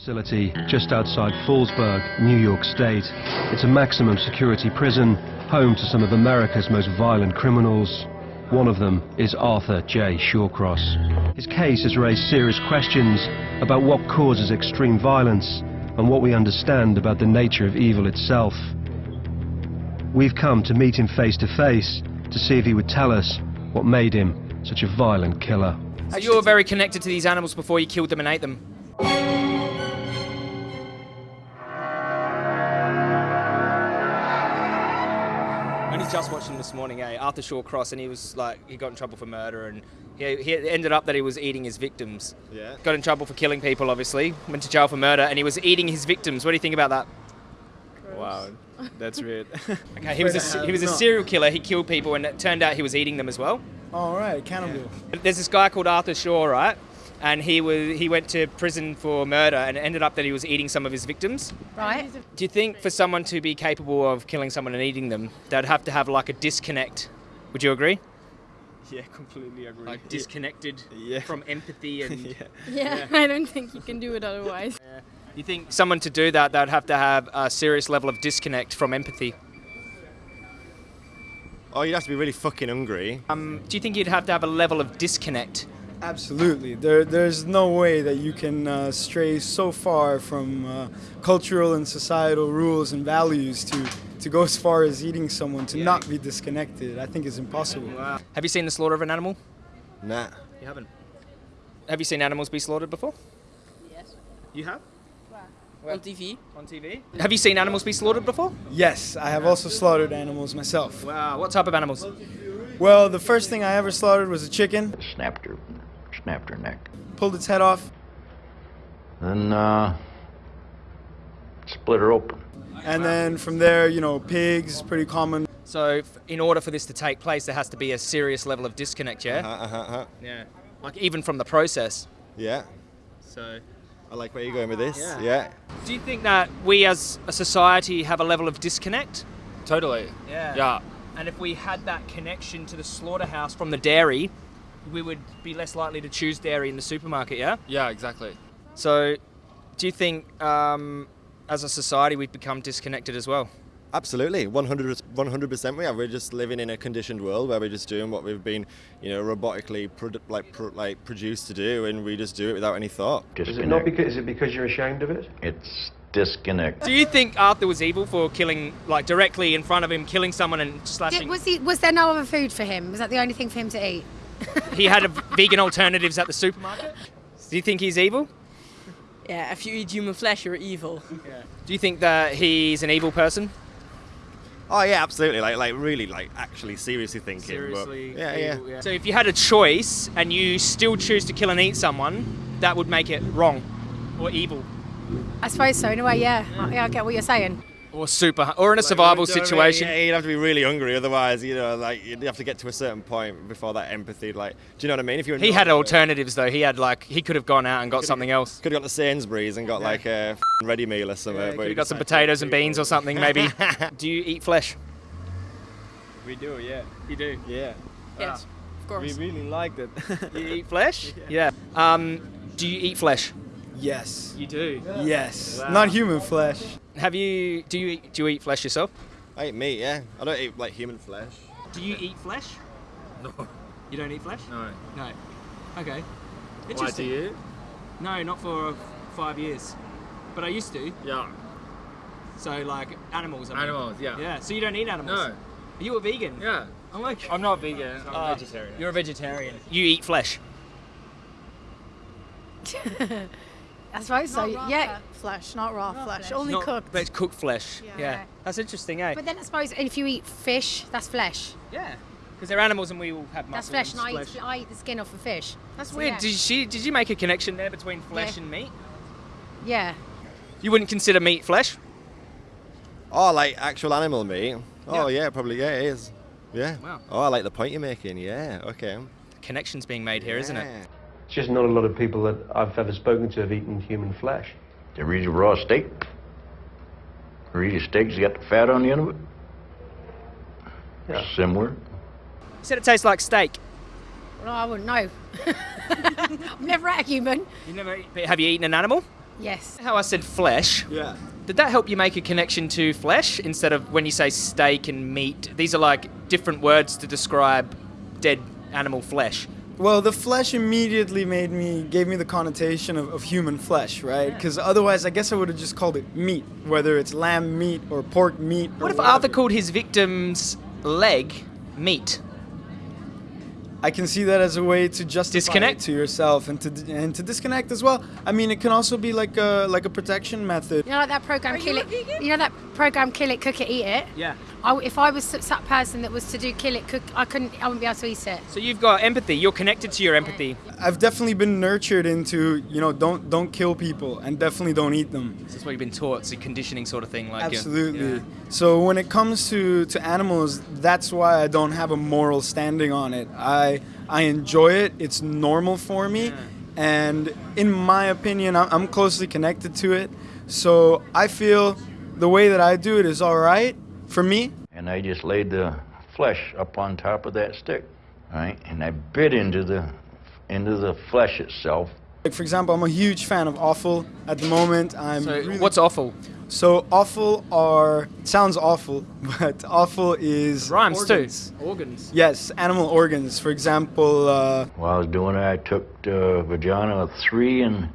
facility just outside Fallsburg, New York State. It's a maximum security prison, home to some of America's most violent criminals. One of them is Arthur J. Shawcross. His case has raised serious questions about what causes extreme violence and what we understand about the nature of evil itself. We've come to meet him face to face to see if he would tell us what made him such a violent killer. You were very connected to these animals before you killed them and ate them. Just watched him this morning, eh? Arthur Shawcross, and he was like, he got in trouble for murder, and he, he ended up that he was eating his victims. Yeah. Got in trouble for killing people, obviously. Went to jail for murder, and he was eating his victims. What do you think about that? Wow, that's weird. Okay, he was a, he was a serial killer. He killed people, and it turned out he was eating them as well. All right, cannibal. There's this guy called Arthur Shaw, right? And he was he went to prison for murder, and it ended up that he was eating some of his victims. Right. Do you think for someone to be capable of killing someone and eating them, they'd have to have like a disconnect? Would you agree? yeah, completely agree. Like disconnected Yeah. from empathy and. yeah. Yeah, I don't think you can do it otherwise. Yeah. You think someone to do that, they'd have to have a serious level of disconnect from empathy? Oh, you'd have to be really fucking hungry. Um, do you think you'd have to have a level of disconnect? Absolutely. There, there's no way that you can uh, stray so far from uh, cultural and societal rules and values to, to go as far as eating someone to not be disconnected. I think it's impossible. Have you seen the slaughter of an animal? Nah. You haven't. Have you seen animals be slaughtered before? Yes. You have? On TV. On TV? Have you seen animals be slaughtered before? Yes, I have also slaughtered animals myself. Wow. What type of animals? Well, the first thing I ever slaughtered was a chicken, snapped her, snapped her neck, pulled its head off, and uh, split her open. and then from there, you know, pigs, pretty common. So, in order for this to take place, there has to be a serious level of disconnect, yeah? Uh, uh, uh, Yeah. Like even from the process. yeah. So, I like where you're going with this. Yeah. Yeah. do you think that we as a society have a level of disconnect? Totally. Yeah. Yeah. And if we had that connection to the slaughterhouse from the dairy, we would be less likely to choose dairy in the supermarket, yeah? Yeah, exactly. So, do you think um, as a society we've become disconnected as well? Absolutely, 100 percent. We are. We're just living in a conditioned world where we're just doing what we've been, you know, robotically produ- like pro- like produced to do, and we just do it without any thought. Disconnect. because, is it because you're ashamed of it? It's disconnect. Do you think Arthur was evil for killing, like directly in front of him, killing someone and slashing? Did, was, he, was there no other food for him? Was that the only thing for him to eat? He had a vegan alternatives at the supermarket. Do you think he's evil? Yeah, if you eat human flesh, you're evil. Yeah. Do you think that he's an evil person? Oh yeah, absolutely. Like like really like actually seriously thinking. but- yeah, yeah. So if you had a choice and you still choose to kill and eat someone, that would make it wrong or evil I suppose so, in a way, yeah. I, yeah, I get what you're saying. Or super or in a survival Do you know what I mean? situation. Yeah, you'd have to be really hungry, otherwise, you know, like you'd have to get to a certain point before that empathy. Like, do you know what I mean? If you He had alternatives though. He had like he could have gone out and got something else. Could have got the Sainsbury's and got like a f***ing ready meal or something. Yeah, but could he have got some potatoes and beans or something maybe. Do you eat flesh? We do, yeah. You do. Yeah. Yes, of course. We really like it. You eat flesh? Yeah. Um, do you eat flesh? Yes. You do. Yes. Not human flesh. Have you? Do you eat, do you eat flesh yourself? I eat meat, yeah. I don't eat like human flesh. Do you eat flesh? no. You don't eat flesh? No. No. Okay. Why Interesting. do you? No, not for five years, but I used to. Yeah. So like animals. I mean. Animals, yeah. Yeah. So you don't eat animals? No. Are you a vegan? Yeah. I'm like. I'm not vegan. I'm Uh, vegetarian. You're a vegetarian. You eat flesh. I suppose so, yeah. Flesh, not raw, flesh. flesh. Only Not- cooked. But it's cooked flesh. Yeah. Yeah. That's interesting, eh? But then I suppose if you eat fish, that's flesh. yeah. Because they're animals and we all have That's muscles. flesh, and I eat, I eat the skin off a fish. That's So, weird. yeah. Did she? Did you make a connection there between flesh Yeah. and meat? Yeah. You wouldn't consider meat flesh? Oh, like actual animal meat? Oh Yeah. yeah, probably yeah, it is. Yeah. Wow. Oh, I like the point you're making. Yeah. Okay. Connections being made here, not it? Yeah. It's just not a lot of people that I've ever spoken to have eaten human flesh. You ever eat a raw steak? Or eat a steak that's got the fat on the end of it? Yeah. Similar. You said it tastes like steak. Well, I wouldn't know. I've never had a human. You never. eat- Have you eaten an animal? Yes. How I said flesh. Yeah. Did that help you make a connection to flesh instead of when you say steak and meat? These are like different words to describe dead animal flesh. Well, the flesh immediately made me gave me the connotation of, of human flesh, right? Because otherwise, I guess I would have just called it meat, whether it's lamb meat or pork meat. or What if Arthur called his victim's leg meat? I can see that as a way to justify Disconnect? it to yourself and to and to disconnect as well. I mean, it can also be like a like a protection method. You know, like that program, Kill It. You know that program, Kill It, Cook It, Eat It. Yeah. I, if I was that person that was to do Kill It, Cook, I couldn't. I wouldn't be able to eat it. So you've got empathy. You're connected to your empathy. I've definitely been nurtured into you know don't don't kill people and definitely don't eat them. This is what you've been taught. It's a conditioning sort of thing. Like Absolutely. Yeah. So when it comes to, to animals, that's why I don't have a moral standing on it. I I enjoy it. It's normal for me, and in my opinion, I'm, I'm closely connected to it. So I feel the way that I do it is all right for me. And I just laid the flesh up on top of that stick, right? And I bit into the into the flesh itself. Like for example, I'm a huge fan of offal at the moment. I'm So really- what's awful? so offal are sounds awful, but offal is Rhymes organs. too. Organs. Yes, animal organs. For example, uh, While I was doing it, I took the vagina of three and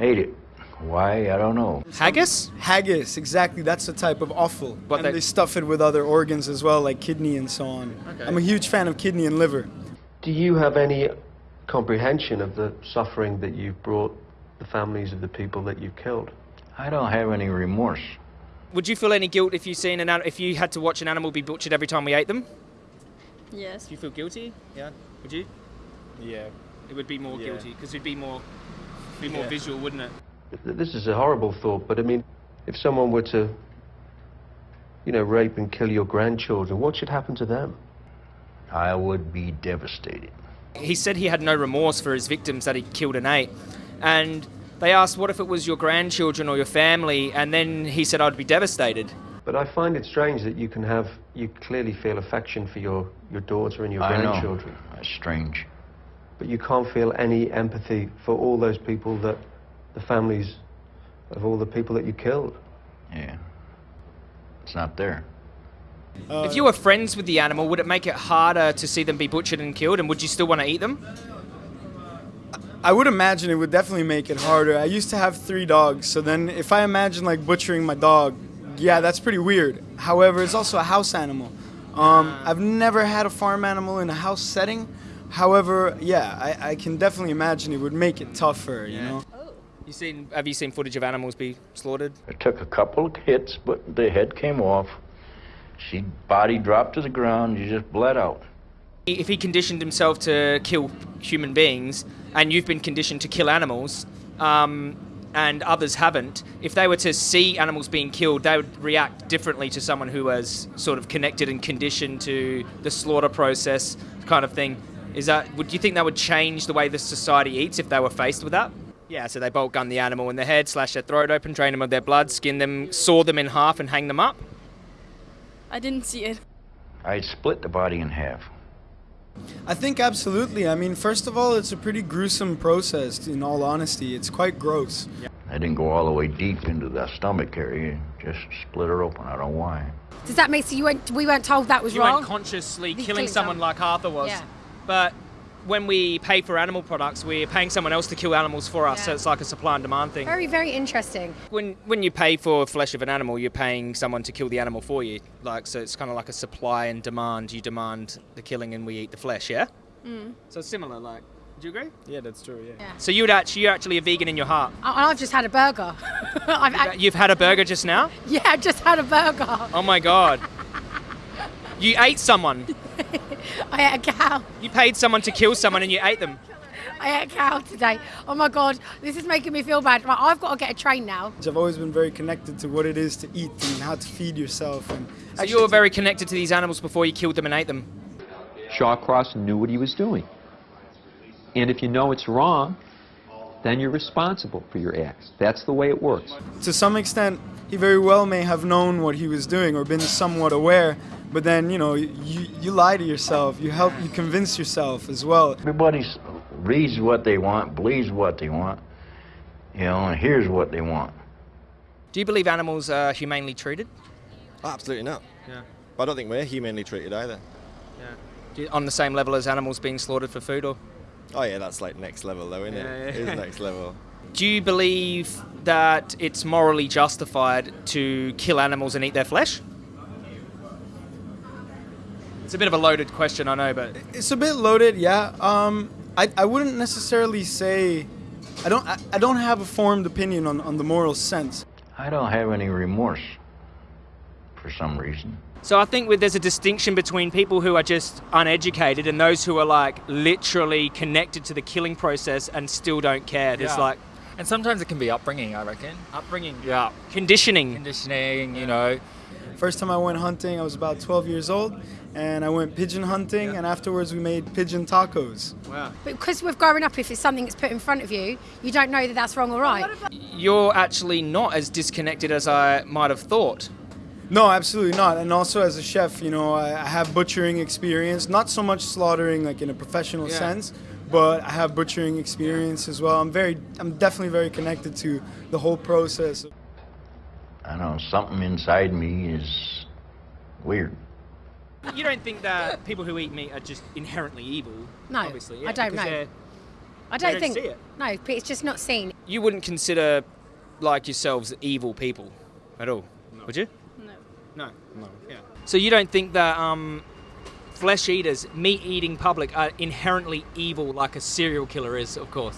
ate it. Why? I don't know. Haggis? haggis. Exactly, that's the type of offal. What and they- they stuff it with other organs as well, like kidney and so on. Okay. I'm a huge fan of kidney and liver. Do you have any comprehension of the suffering that you've brought the families of the people that you've killed? I don't have any remorse. Would you feel any guilt if you seen an an- if you had to watch an animal be butchered every time we ate them? Yes. Do you feel guilty? Yeah. Would you? Yeah. It would be more Yeah. guilty because it'd be more be more Yeah. visual, wouldn't it? Th- This is a horrible thought, but I mean, if someone were to, you know, rape and kill your grandchildren, what should happen to them? I would be devastated. He said he had no remorse for his victims that he killed and ate. And they asked, what if it was your grandchildren or your family? And then he said, I'd be devastated. But I find it strange that you can have, you clearly feel affection for your, your daughter and your I know. grandchildren, That's strange. but you can't feel any empathy for all those people that, the families of all the people that you killed. Yeah. It's not there. if you were friends with the animal, would it make it harder to see them be butchered and killed? And would you still want to eat them? I would imagine it would definitely make it harder. I used to have three dogs, so then if I imagine like butchering my dog, yeah, that's pretty weird. However, it's also a house animal. Um, I've never had a farm animal in a house setting. However, yeah, I, I can definitely imagine it would make it tougher, you Yeah. know? You seen? Have you seen footage of animals be slaughtered? It took a couple of hits, but the head came off. She body dropped to the ground. She just bled out. If he conditioned himself to kill human beings, and you've been conditioned to kill animals, um, and others haven't, if they were to see animals being killed, they would react differently to someone who was sort of connected and conditioned to the slaughter process, kind of thing. Is that? Would you think that would change the way the society eats if they were faced with that? Yeah, so they bolt gun the animal in the head, slash their throat open, drain them of their blood, skin them, saw them in half, and hang them up. I didn't see it. I split the body in half. I think absolutely. I mean, first of all, it's a pretty gruesome process, in all honesty. It's quite gross. I didn't go all the way deep into the stomach area. Just split her open. I don't know why. Does that make so you weren't? We weren't told that was you wrong. weren't consciously You killing someone someone. like Arthur was. Yeah. But when we pay for animal products, we're paying someone else to kill animals for us. So it's like a supply and demand thing. Very, very interesting. When when you pay for flesh of an animal, you're paying someone to kill the animal for you. Like so, it's kind of like a supply and demand. You demand the killing, and we eat the flesh. Yeah. Mm. So it's similar. Like, do you agree? Yeah, that's true. Yeah. Yeah. So you'd actually you're actually a vegan in your heart. I, I've just had a burger. I've had, You've had a burger just now. yeah, I've just had a burger. Oh my god. You ate someone. I ate a cow. You paid someone to kill someone, and you ate them. I ate a cow today. Oh my god, this is making me feel bad. Right, I've got to get a train now. I've always been very connected to what it is to eat and how to feed yourself. And So you were very connected to these animals before you killed them and ate them. Shawcross knew what he was doing. And if you know it's wrong, then you're responsible for your acts. That's the way it works. to some extent, he very well may have known what he was doing or been somewhat aware, but then, you know, you, you lie to yourself. You help, you convince yourself as well. Everybody reads what they want, believes what they want, You know, and here's what they want. Do you believe animals are humanely treated? Absolutely not. Yeah. But I don't think we're humanely treated either. Do you- on the same level as animals being slaughtered for food, or Oh yeah, that's like next level though, isn't Yeah, it? yeah. It is next level. do you believe that it's morally justified to kill animals and eat their flesh? It's a bit of a loaded question, I know, but It's a bit loaded, yeah. Um, I, I wouldn't necessarily say, I don't I, I don't have a formed opinion on, on the moral sense. I don't have any remorse for some reason. So I think with, there's a distinction between people who are just uneducated and those who are like literally connected to the killing process and still don't care. There's Yeah. like And sometimes it can be upbringing, I reckon. upbringing, Yeah. conditioning. Conditioning, you know. First time I went hunting, I was about 12 years old, and I went pigeon hunting, and afterwards we made pigeon tacos. Wow. Because we're growing up, if it's something that's put in front of you, you don't know that that's wrong or right. You're actually not as disconnected as I might have thought. No, absolutely not. And also as a chef, you know, I, I have butchering experience, not so much slaughtering like in a professional Yeah. sense, but I have butchering experience as well. I'm very, I'm definitely very connected to the whole process. I don't know, something inside me is weird. You don't think that people who eat meat are just inherently evil? No, obviously. I don't know. I don't don't think. see it. No, it's just not seen. You wouldn't consider like yourselves evil people at all, would you? No. No. No. Yeah. So you don't think that um, flesh eaters, meat eating public, are inherently evil like a serial killer is, of course.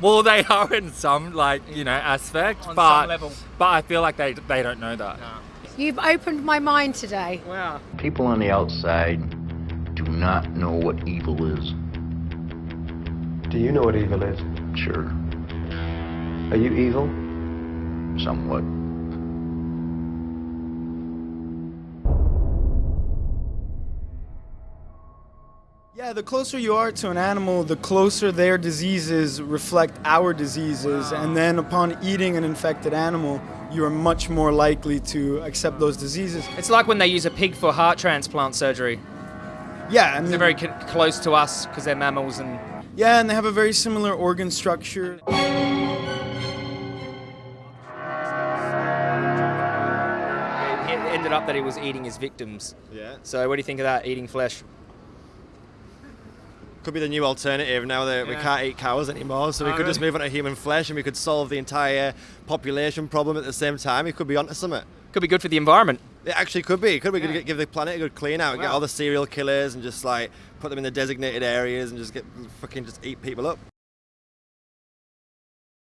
Well, they are in some, like, you know, aspect, On but some level. but I feel like they they don't know that. You've opened my mind today. Wow. People on the outside do not know what evil is. Do you know what evil is? Sure, Are you evil? somewhat. Yeah, the closer you are to an animal, the closer their diseases reflect our diseases. And then upon eating an infected animal, you are much more likely to accept those diseases. It's like when they use a pig for heart transplant surgery. Yeah, I mean, They're very c- close to us because they're mammals and yeah, and they have a very similar organ structure. it ended up that he was eating his victims. Yeah. So what do you think of that, eating flesh? Could be the new alternative now that we can't eat cows anymore, so we Oh, could just move on to human flesh and we could solve the entire population problem at the same time. It could be onto something. Could be good for the environment. It actually could be. Could be Yeah. give the planet a good clean out, get all the serial killers and just like put them in the designated areas and just get fucking just eat people up.